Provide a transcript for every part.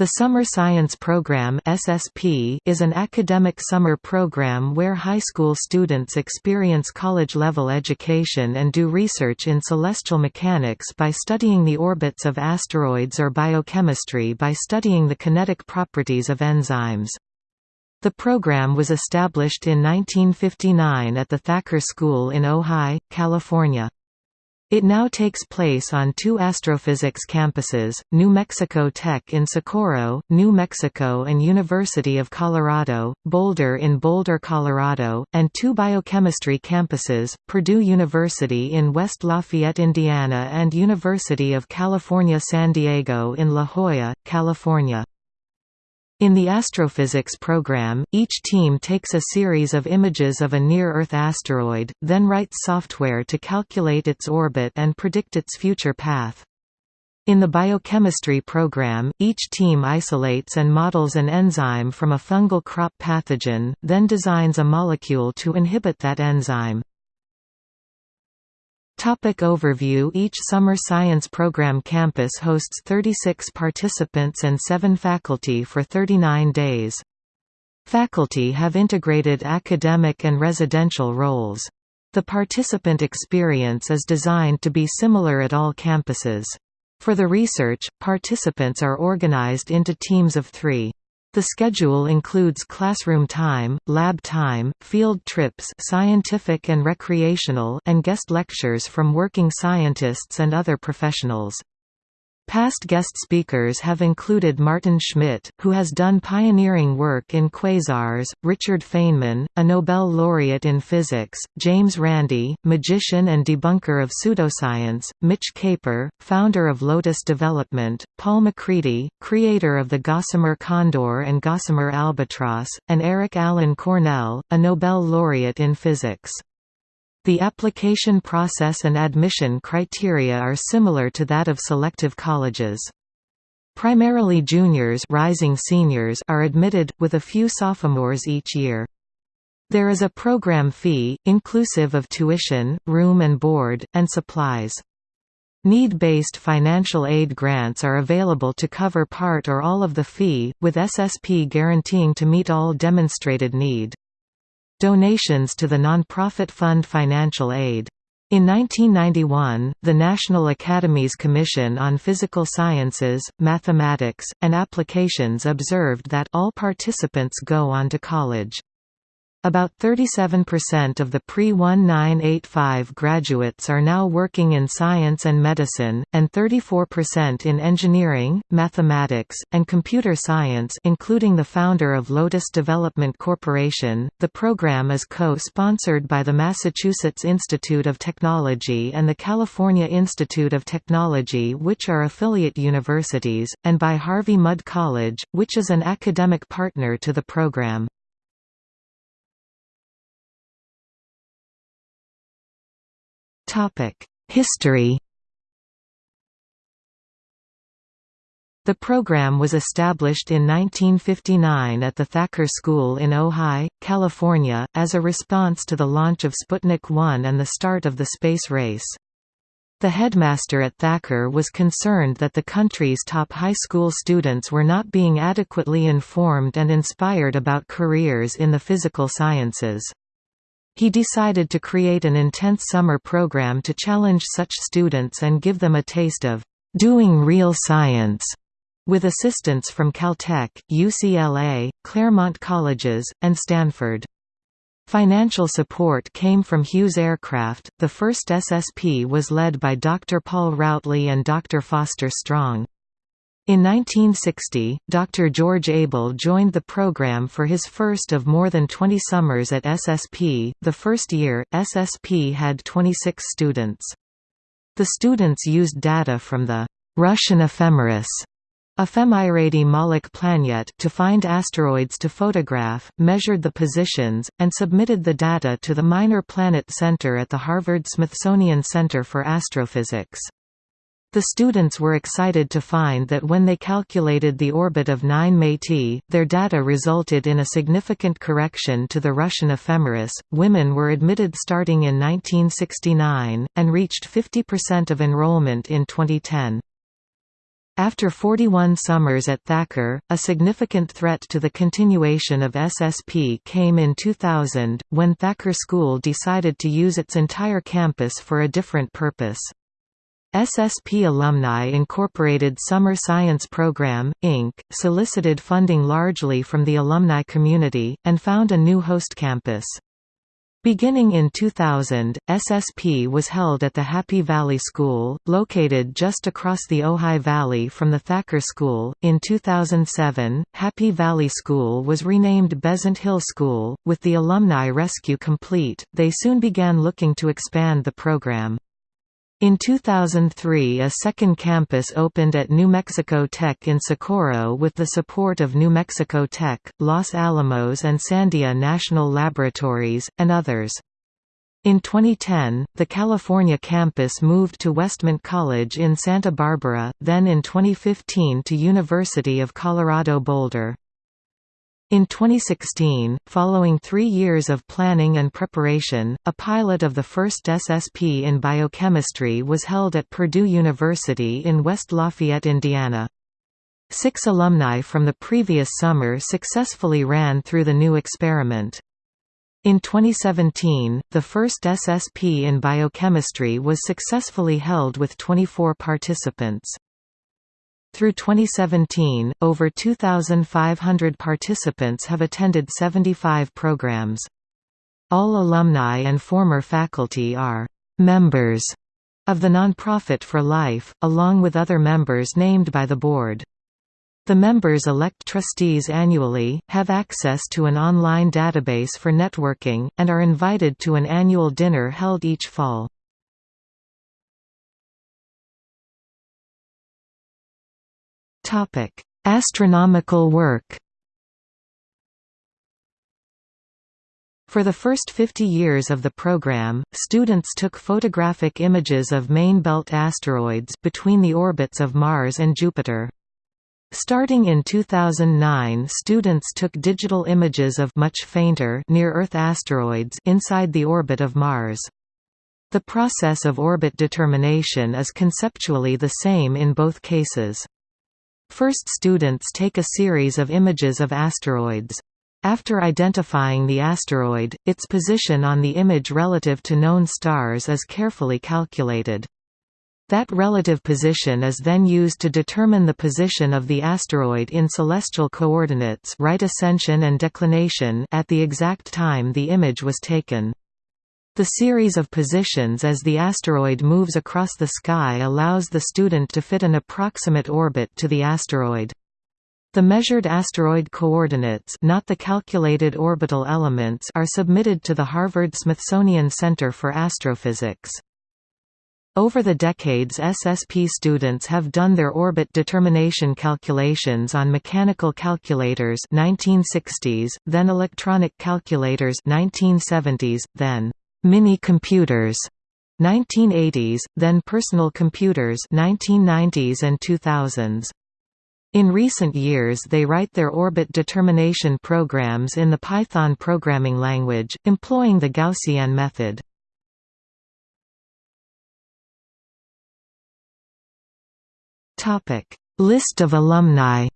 The Summer Science Program (SSP) is an academic summer program where high school students experience college-level education and do research in celestial mechanics by studying the orbits of asteroids or biochemistry by studying the kinetic properties of enzymes. The program was established in 1959 at the Thacker School in Ojai, California. It now takes place on two astrophysics campuses, New Mexico Tech in Socorro, New Mexico and University of Colorado, Boulder in Boulder, Colorado, and two biochemistry campuses, Purdue University in West Lafayette, Indiana and University of California San Diego in La Jolla, California. In the astrophysics program, each team takes a series of images of a near-Earth asteroid, then writes software to calculate its orbit and predict its future path. In the biochemistry program, each team isolates and models an enzyme from a fungal crop pathogen, then designs a molecule to inhibit that enzyme. Topic overview Each summer science program campus hosts 36 participants and 7 faculty for 39 days. Faculty have integrated academic and residential roles. The participant experience is designed to be similar at all campuses. For the research, participants are organized into teams of three. The schedule includes classroom time, lab time, field trips scientific and recreational and guest lectures from working scientists and other professionals. Past guest speakers have included Maarten Schmidt, who has done pioneering work in quasars, Richard Feynman, a Nobel laureate in physics, James Randi, magician and debunker of pseudoscience, Mitch Kapor, founder of Lotus Development, Paul MacCready, creator of the Gossamer Condor and Gossamer Albatross, and Eric Allen Cornell, a Nobel laureate in physics. The application process and admission criteria are similar to that of selective colleges. Primarily juniors rising seniors are admitted, with a few sophomores each year. There is a program fee, inclusive of tuition, room and board, and supplies. Need-based financial aid grants are available to cover part or all of the fee, with SSP guaranteeing to meet all demonstrated need. Donations to the nonprofit fund financial aid. In 1991, the National Academies Commission on Physical Sciences, Mathematics, and Applications observed that all participants go on to college. About 37% of the pre-1985 graduates are now working in science and medicine, and 34% in engineering, mathematics, and computer science including the founder of Lotus Development Corporation. The program is co-sponsored by the Massachusetts Institute of Technology and the California Institute of Technology which are affiliate universities, and by Harvey Mudd College, which is an academic partner to the program. History The program was established in 1959 at the Thacker School in Ojai, California, as a response to the launch of Sputnik 1 and the start of the space race. The headmaster at Thacker was concerned that the country's top high school students were not being adequately informed and inspired about careers in the physical sciences. He decided to create an intense summer program to challenge such students and give them a taste of doing real science, with assistance from Caltech, UCLA, Claremont Colleges, and Stanford. Financial support came from Hughes Aircraft. The first SSP was led by Dr. Paul Routly and Dr. Foster Strong. In 1960, Dr. George Abell joined the program for his first of more than 20 summers at SSP. The first year, SSP had 26 students. The students used data from the Russian ephemeris Ephemeridy Malykh Planet to find asteroids to photograph, measured the positions, and submitted the data to the Minor Planet Center at the Harvard-Smithsonian Center for Astrophysics. The students were excited to find that when they calculated the orbit of 9 Métis, their data resulted in a significant correction to the Russian ephemeris. Women were admitted starting in 1969, and reached 50% of enrollment in 2010. After 41 summers at Thacker, a significant threat to the continuation of SSP came in 2000, when Thacker School decided to use its entire campus for a different purpose. SSP Alumni Incorporated Summer Science Program, Inc., solicited funding largely from the alumni community, and found a new host campus. Beginning in 2000, SSP was held at the Happy Valley School, located just across the Ojai Valley from the Thacker School. In 2007, Happy Valley School was renamed Besant Hill School. With the alumni rescue complete, they soon began looking to expand the program. In 2003 a second campus opened at New Mexico Tech in Socorro with the support of New Mexico Tech, Los Alamos and Sandia National Laboratories, and others. In 2010, the California campus moved to Westmont College in Santa Barbara, then in 2015 to University of Colorado Boulder. In 2016, following three years of planning and preparation, a pilot of the first SSP in biochemistry was held at Purdue University in West Lafayette, Indiana. Six alumni from the previous summer successfully ran through the new experiment. In 2017, the first SSP in biochemistry was successfully held with 24 participants. Through 2017, over 2,500 participants have attended 75 programs. All alumni and former faculty are «members» of the nonprofit for life, along with other members named by the board. The members elect trustees annually, have access to an online database for networking, and are invited to an annual dinner held each fall. Topic: Astronomical work. For the first 50 years of the program, students took photographic images of main belt asteroids between the orbits of Mars and Jupiter. Starting in 2009 students took digital images of much fainter near-Earth asteroids inside the orbit of Mars. The process of orbit determination is conceptually the same in both cases. First students take a series of images of asteroids. After identifying the asteroid, its position on the image relative to known stars is carefully calculated. That relative position is then used to determine the position of the asteroid in celestial coordinates right ascension and declination at the exact time the image was taken. The series of positions as the asteroid moves across the sky allows the student to fit an approximate orbit to the asteroid. The measured asteroid coordinates not the calculated orbital elements are submitted to the Harvard-Smithsonian Center for Astrophysics. Over the decades SSP students have done their orbit determination calculations on mechanical calculators 1960s, then electronic calculators 1970s, then Mini-computers 1980s, then personal computers 1990s and 2000s. In recent years they write their orbit determination programs in the Python programming language, employing the Gaussian method. List of alumni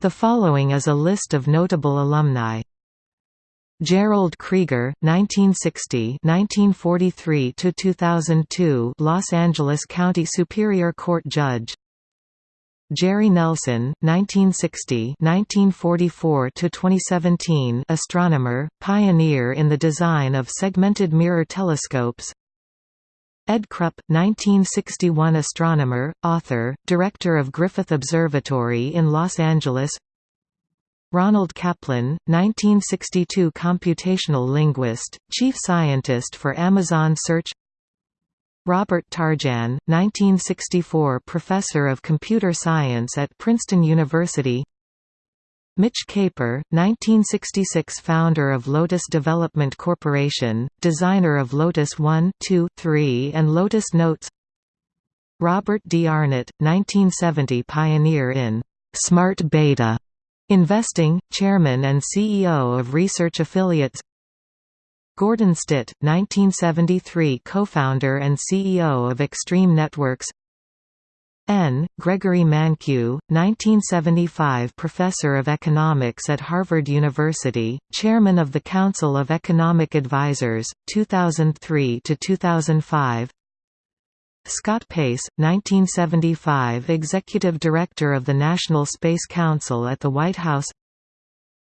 The following is a list of notable alumni. Gerald Krieger, 1960–1943–2002 Los Angeles County Superior Court Judge. Jerry Nelson, 1960–1944–2017 astronomer, pioneer in the design of segmented mirror telescopes. Ed Krupp, 1961 astronomer, author, director of Griffith Observatory in Los Angeles Ronald Kaplan, 1962 computational linguist, chief scientist for Amazon Search. Robert Tarjan, 1964 professor of computer science at Princeton University. Mitch Kapor, 1966 founder of Lotus Development Corporation, designer of Lotus 1, 2, 3 and Lotus Notes. Robert D. Arnott, 1970 pioneer in «smart beta» Investing, Chairman and CEO of Research Affiliates. Gordon Stitt, 1973 co-founder and CEO of Extreme Networks. N. Gregory Mankiw, 1975 Professor of Economics at Harvard University, Chairman of the Council of Economic Advisers, 2003–2005 Scott Pace, 1975 Executive Director of the National Space Council at the White House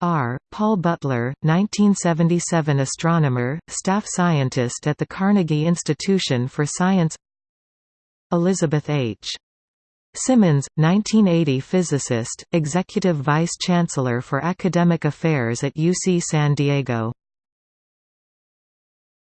R. Paul Butler, 1977 astronomer, staff scientist at the Carnegie Institution for Science Elizabeth H. Simmons, 1980 physicist, Executive Vice Chancellor for Academic Affairs at UC San Diego